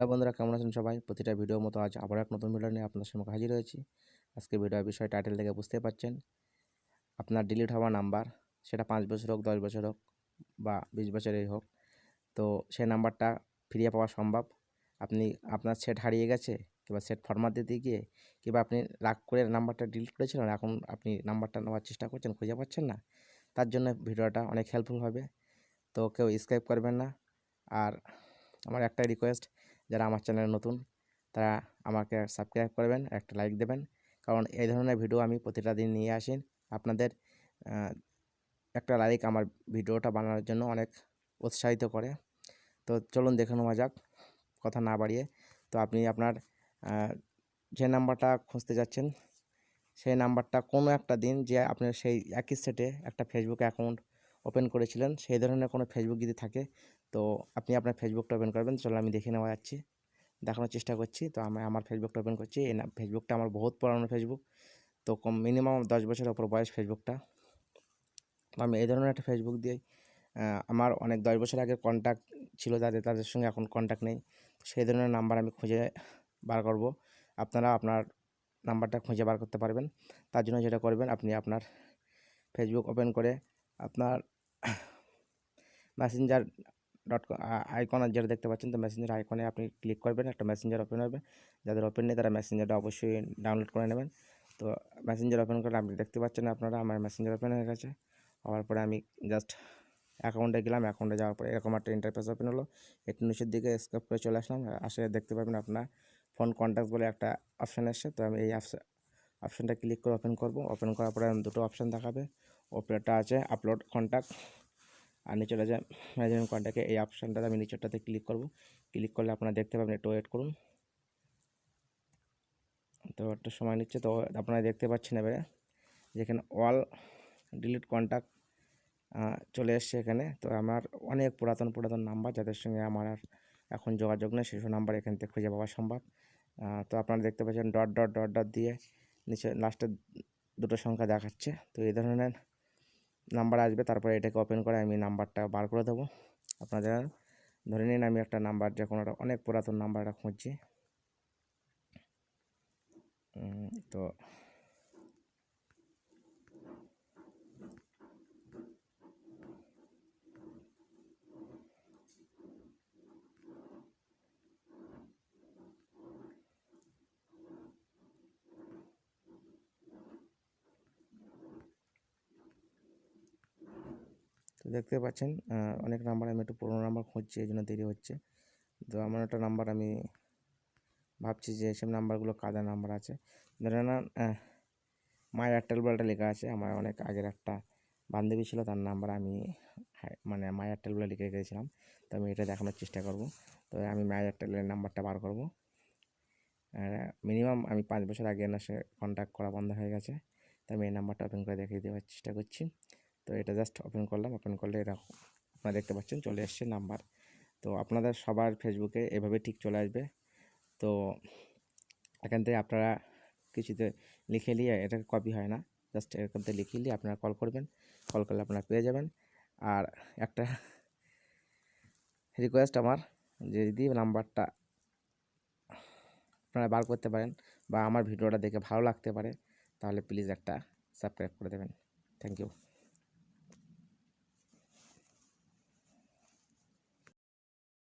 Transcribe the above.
হ্যাঁ বন্ধুরা, কেমন আছেন সবাই? প্রতিটা ভিডিওর মতো আজ আবার এক নতুন ভিডিও নিয়ে আপনাদের সামনে হাজির হয়েছি। আজকে ভিডিওর বিষয় টাইটেল থেকে বুঝতে পারছেন। আপনার ডিলিট হওয়া নাম্বার সেটা পাঁচ বছর হোক, দশ বছর হোক বা বিশ বছরেই হোক, তো সেই নাম্বারটা ফিরিয়ে পাওয়া সম্ভব। আপনি, আপনার সেট হারিয়ে গেছে কিংবা সেট ফরমাত দিতে গিয়ে কিংবা আপনি রাগ করে নাম্বারটা ডিলিট করেছিলেন এখন আপনি নাম্বারটা নেওয়ার চেষ্টা করছেন, খুঁজে পাচ্ছেন না, তার জন্য ভিডিওটা অনেক হেল্পফুল হবে। তো কেউ স্ক্রাইব করবেন না। আর আমার একটাই রিকোয়েস্ট যারা আমার চ্যানেলে নতুন, তারা আমাকে সাবস্ক্রাইব করবেন, একটা লাইক দেবেন। কারণ এই ধরনের ভিডিও আমি প্রতিটা দিন নিয়ে আসি। আপনাদের একটা লাইক আমার ভিডিওটা বানানোর জন্য অনেক উৎসাহিত করে। তো চলুন দেখে নেওয়া যাক, কথা না বাড়িয়ে। তো আপনি আপনার যে নাম্বারটা খুঁজতে যাচ্ছেন, সেই নাম্বারটা কোনো একটা দিন যে আপনার সেই একই সেটে একটা ফেসবুক অ্যাকাউন্ট ওপেন করেছিলেন, সেই ধরনের কোনো ফেসবুক যদি থাকে, তো আপনি আপনার ফেসবুকটা ওপেন করবেন। চলো আমি দেখে নেওয়া যাচ্ছি, দেখানোর চেষ্টা করছি। তো আমি, আমার ফেসবুকটা ওপেন করছি। এই না ফেসবুকটা আমার বহুত পুরানো ফেসবুক তো কম মিনিমাম দশ বছরের ওপর বয়স ফেসবুকটা তো আমি এই ধরনের একটা ফেসবুক দিয়ে আমার অনেক দশ বছর আগে কন্ট্যাক্ট ছিল যাদের তাদের সঙ্গে এখন কন্ট্যাক্ট নেই। সেই ধরনের নাম্বার আমি খুঁজে বার করব। আপনারা আপনার নাম্বারটা খুঁজে বার করতে পারবেন। তার জন্য যেটা করবেন, আপনি আপনার ফেসবুক ওপেন করে আপনার মেসেঞ্জার ডট আইকন যেটা দেখতে পাচ্ছেন, তো মেসেঞ্জার আইকনে আপনি ক্লিক করবেন, একটা মেসেঞ্জার ওপেন হবে। যাদের ওপেন নেই, তারা মেসেঞ্জারটা অবশ্যই ডাউনলোড করে নেবেন। তো মেসেঞ্জার ওপেন করে আপনি দেখতে পাচ্ছেন আপনারা, আমার মেসেঞ্জার ওপেন হয়ে গেছে। হওয়ার পরে আমি জাস্ট অ্যাকাউন্টে গেলাম অ্যাকাউন্টে যাওয়ার পরে এরকম একটা ইন্টারফেস ওপেন হলো। একটু নিচের দিকে স্কেপ করে চলে আসলাম। আসে দেখতে পাবেন আপনার ফোন কন্ট্যাক্ট বলে একটা অপশান এসছে। তো আমি এই অপশানটা ক্লিক করে ওপেন করব। ওপেন করার পরে দুটো অপশান দেখাবে। ওপরেরটা আছে আপলোড কন্ট্যাক্ট আর নিচের আছে ম্যানেজমেন্ট কন্ট্যাক্টে এই অপশানটাতে আমি নিচেরটাতে ক্লিক করব। ক্লিক করলে আপনারা দেখতে পাবেন একটু ওয়েট করুন। তো একটা সময় নিচ্ছে তো আপনারা দেখতে পাচ্ছেন এবারে। যেখানে অল ডিলিট কন্ট্যাক্ট চলে এসছে এখানে। তো আমার অনেক পুরাতন পুরাতন নাম্বার যাদের সঙ্গে আমার আর এখন যোগাযোগ নেই সেসব নাম্বার এখান থেকে খুঁজে পাওয়া সম্ভব। তো আপনারা দেখতে পাচ্ছেন ডট ডট ডট ডট দিয়ে নিচে লাস্টের দুটো সংখ্যা দেখাচ্ছে। তো এই ধরনের নাম্বার আসবে, তারপরে এটাকে ওপেন করে আমি নাম্বারটা বার করে দেবো। আপনাদের ধরে নিন আমি একটা নাম্বার যে কোনো অনেক পুরাতন নাম্বারটা খুঁজছি। তো তো দেখতে পাচ্ছেন অনেক নাম্বার আমি একটু পুরোনো নাম্বার খুঁজছি এই জন্য দেরি হচ্ছে। তো আমার একটা নাম্বার আমি ভাবছি যে এসব নাম্বারগুলো কাদা নাম্বার আছে। ধরে না মায়ের এয়ারটেল বলটা লেখা আছে, আমার অনেক আগের একটা বান্ধবী ছিল, তার নাম্বার আমি মানে মায়ের এয়ারটেল বলে লিখে রেখেছিলাম। তো আমি এটা দেখানোর চেষ্টা করব। তো আমি মায়ের এয়ারটেলের নাম্বারটা বার করব। মিনিমাম আমি পাঁচ বছর আগে না, সে কন্ট্যাক্ট করা বন্ধ হয়ে গেছে। তো আমি এই নাম্বারটা ওপেন করে দেখিয়ে দেওয়ার চেষ্টা করছি। তো এটা জাস্ট ওপেন করলাম ওপেন করলে এরকম আপনারা দেখতে পাচ্ছেন চলে এসছে নাম্বার তো আপনাদের সবার ফেসবুকে এভাবে ঠিক চলে আসবে। তো এখান থেকে আপনারা কিছুতে লিখে নিয়ে এটা কপি হয় না জাস্ট এরকম থেকে লিখে নিয়ে আপনারা কল করবেন কল করলে আপনারা পেয়ে যাবেন। আর একটা রিকোয়েস্ট আমার, যে যদি নাম্বারটা আপনারা বার করতে পারেন বা আমার ভিডিওটা দেখে ভালো লাগতে পারে, তাহলে প্লিজ একটা সাবস্ক্রাইব করে দেবেন। Thank you